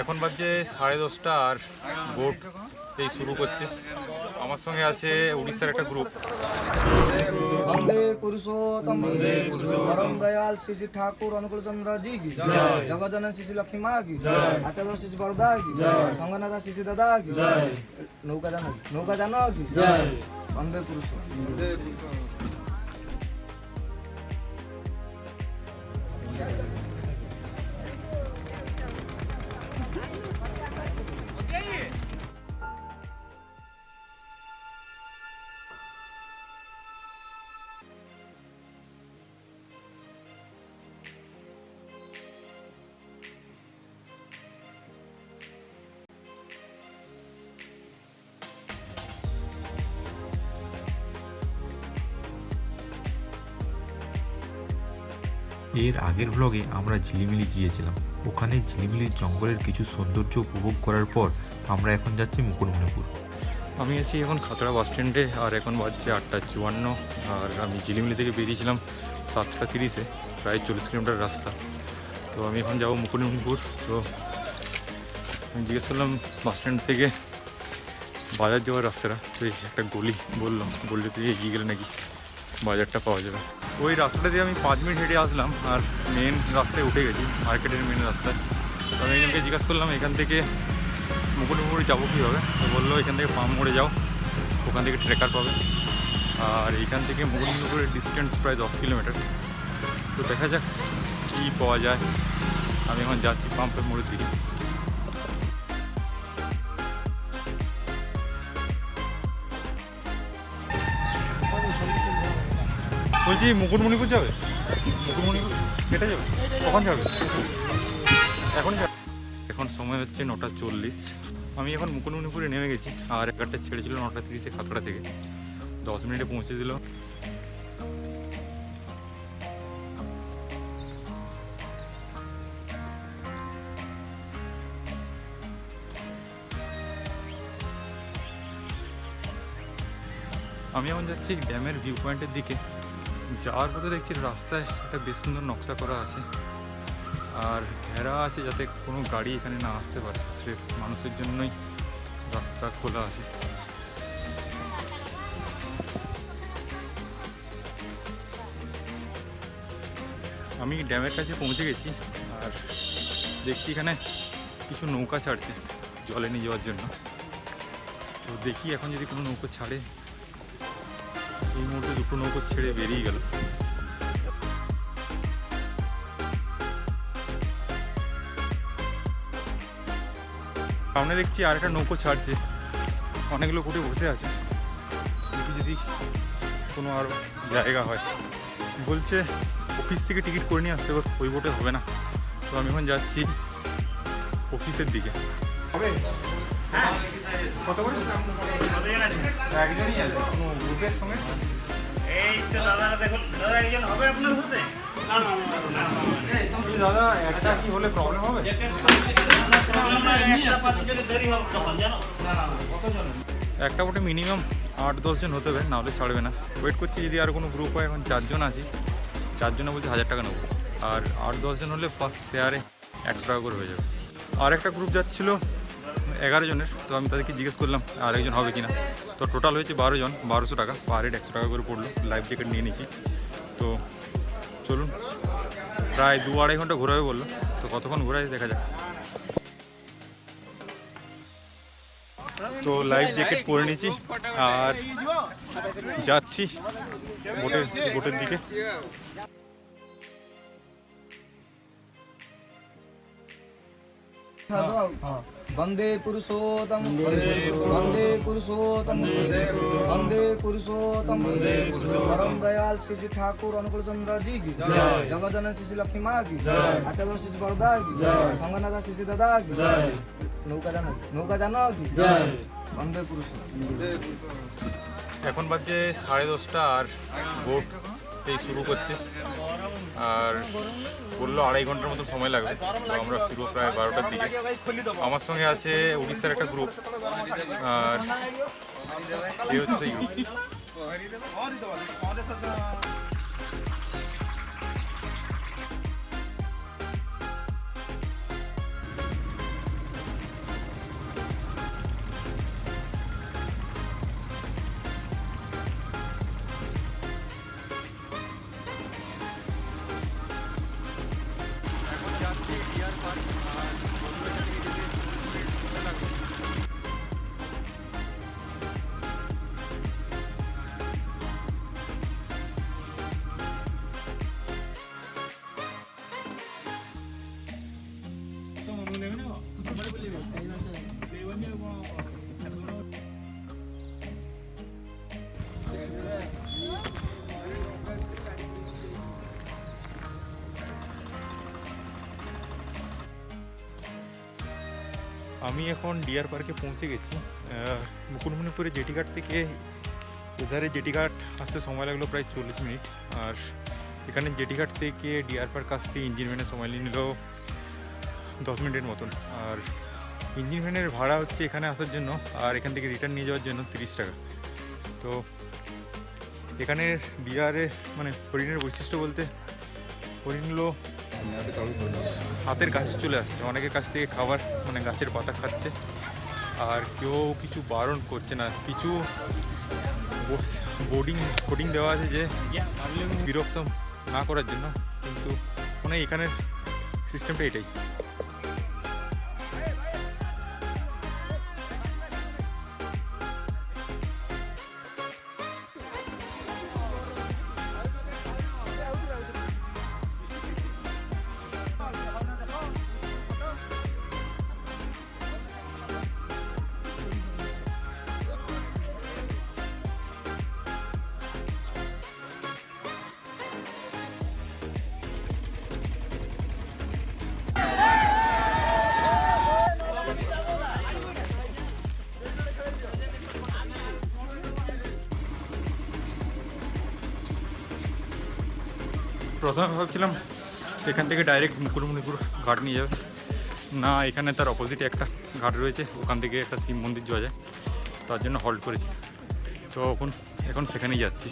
এখন বাজে সাড়ে দশটা আর বোট এই শুরু করছে। আমার সঙ্গে আছে উড়িষ্যার একটা গ্রুপ বন্দে পুরুষোত্তম বন্দে শ্রী ঠাকুর অনুকূল চন্দ্র জি কি? জয়। শ্রী লক্ষ্মী মা কি? জয়। আচার্য শ্রী কি? জয়। সঙ্গনাথ দাদা কি? নৌকা জানো? নৌকা জানো কি? জয়। পুরুষ এর আগের ব্লগে আমরা ঝিলিমিলি গিয়েছিলাম। ওখানে ঝিলিমিলির জঙ্গলের কিছু সৌন্দর্য উপভোগ করার পর আমরা এখন যাচ্ছি মুকুটমণিপুর। আমি আছি এখন খাতড়া বাস স্ট্যান্ডে আর এখন বাজছে আটটা চুয়ান্ন, আর আমি ঝিলিমিলি থেকে বেরিয়েছিলাম সাতটা তিরিশে, প্রায় চল্লিশ কিলোমিটার রাস্তা। তো আমি এখন যাব মুকুটমণিপুর। তো আমি জিজ্ঞেস করলাম বাস স্ট্যান্ড থেকে বাজার যাওয়ার রাস্তাটা। তো একটা গলি বললাম, গলিতে এগিয়ে গেলে নাকি বাজারটা পাওয়া যাবে। ওই রাস্তাটা দিয়ে আমি পাঁচ মিনিট হেঁটে আসলাম, আর মেন রাস্তায় উঠে গেছি মার্কেটের মেন রাস্তায়। তো আমি একজনকে জিজ্ঞাসা করলাম, এখান থেকে মুকুটমণিপুর যাব কীভাবে? তো বলল, এখান থেকে পাম মোড়ে যাও, ওখান থেকে ট্রেকার পাবে। আর এখান থেকে মুকুটমণিপুরের ডিস্টেন্স প্রায় দশ কিলোমিটার। তো দেখা যাক কী পাওয়া যায়। আমি এখন যাচ্ছি পাম্পের মোড়ের দিকে। বলছি, মুকুটমণিপুর যাবে? মুকুটমণিপুর কেটে যাবে? কখন যাবে? এখন এখন সময় হচ্ছে নটা চল্লিশ। আমি এখন মুকুটমণিপুরে নেমে গেছি। আর এগারটা ছেড়েছিল নটা তিরিশে খাতড়া থেকে। দশ মিনিটে পৌঁছে দিল। আমি এখন যাচ্ছি ড্যামের ভিউ পয়েন্টের দিকে। যাওয়ার পথে দেখছি রাস্তায় একটা বেশ সুন্দর নকশা করা আছে। আর ঘেরা আছে যাতে কোনো গাড়ি এখানে না আসতে পারে। স্রেফ মানুষের জন্যই রাস্তা খোলা আছে। আমি ড্যামের কাছে পৌঁছে গেছি আর দেখছি এখানে কিছু নৌকা ছাড়ছে জলে নিয়ে যাওয়ার জন্য। তো দেখি এখন যদি কোনো নৌকা ছাড়ে এই মুহূর্তে দুটো নৌকো ছেড়ে বেরিয়ে গেল। সামনে দেখছি আর একটা নৌকো ছাড়ছে। অনেকগুলো কুটে বসে আছে। যদি কোনো আরও জায়গা হয়। বলছে, অফিস থেকে টিকিট করে নিয়ে আসতে ওই বোটে হবে না। তো আমি এখন যাচ্ছি অফিসের দিকে। হবে কত করে একজনই আছে কোনো গ্রুপের সঙ্গে দাদা একটা কি হলে প্রবলেম হবে একটা বোটে মিনিমাম আট দশজন হতে হবে, নাহলে ছাড়বে না। ওয়েট করছি, যদি আর কোনো গ্রুপ হয়, এখন চারজন আছি। চারজনে বলছি হাজার টাকা নেব। আর আট দশজন হলে ফার্স্ট শেয়ারে একশো টাকা করে হয়ে যাবে। আর একটা গ্রুপ যাচ্ছিল এগারো জনের তো আমি তাদেরকে জিজ্ঞেস করলাম আর একজন হবে কিনা। তো টোটাল হয়েছে বারো জন বারোশো টাকা। পার হেড একশো টাকা করে পড়ল লাইফ জ্যাকেট নিয়ে নিয়েছি। তো চলুন প্রায় দু আড়াই ঘণ্টা ঘোরাবে বলল। তো কতক্ষণ ঘোরায় দেখা যাক। তো লাইফ জ্যাকেট পরে নিয়েছি আর যাচ্ছি বোটের বোটের দিকে। वंदे पुरुषोत्तम वंदे पुरुषोत्तम वंदे पुरुषोत्तम परम दयाल श्री श्री ठाकुर अनुकूल चंद्र जी की जगत जनन श्री श्री लक्ष्मी माँ की आचार्य श्री श्री बरदा की संगनाथ श्री श्री दादा की नौका जानो नौका जानो की वंदे पुरुषोत्तम এখন বাজছে সাড়ে দশটা আর বোট এই শুরু করছে আর বলল আড়াই ঘণ্টার মতো সময় লাগবে। তো আমরা পুরো প্রায় বারোটার দিকে। আমার সঙ্গে আছে উড়িষ্যার একটা গ্রুপ আর হচ্ছে আমি এখন ডিয়ার পার্কে পৌঁছে গেছি। মুকুটমণিপুরে জেটিঘাট থেকে এধারে জেটিঘাট আসতে সময় লাগল প্রায় চল্লিশ মিনিট। আর এখানে জেটিঘাট থেকে ডিয়ার পার্ক আসতে ইঞ্জিন ভ্যানের সময় নিল দশ মিনিটের মতন। আর ইঞ্জিন ভ্যানের ভাড়া হচ্ছে এখানে আসার জন্য আর এখান থেকে রিটার্ন নিয়ে যাওয়ার জন্য তিরিশ টাকা। তো এখানের ডিয়ারে মানে হরিণের বৈশিষ্ট্য বলতে হরিণগুলো হাতের কাছে চলে আসছে। অনেকের কাছ থেকে খাবার মানে গাছের পাতা খাচ্ছে। আর কেউ কিছু বারণ করছে না। কিছু বোর্ডিং বোর্ডিং দেওয়া আছে যে বিরক্ত না করার জন্য। কিন্তু মানে এখানের সিস্টেমটা এটাই। প্রথমে ভাবছিলাম এখান থেকে ডাইরেক্ট মুকুটমণিপুর ঘাট নিয়ে যাবে। না, এখানে তার অপোজিটে একটা ঘাট রয়েছে, ওখান থেকে একটা শিব মন্দির যাওয়া যায়। তার জন্য হল্ট করেছি। তো এখন এখন সেখানেই যাচ্ছি।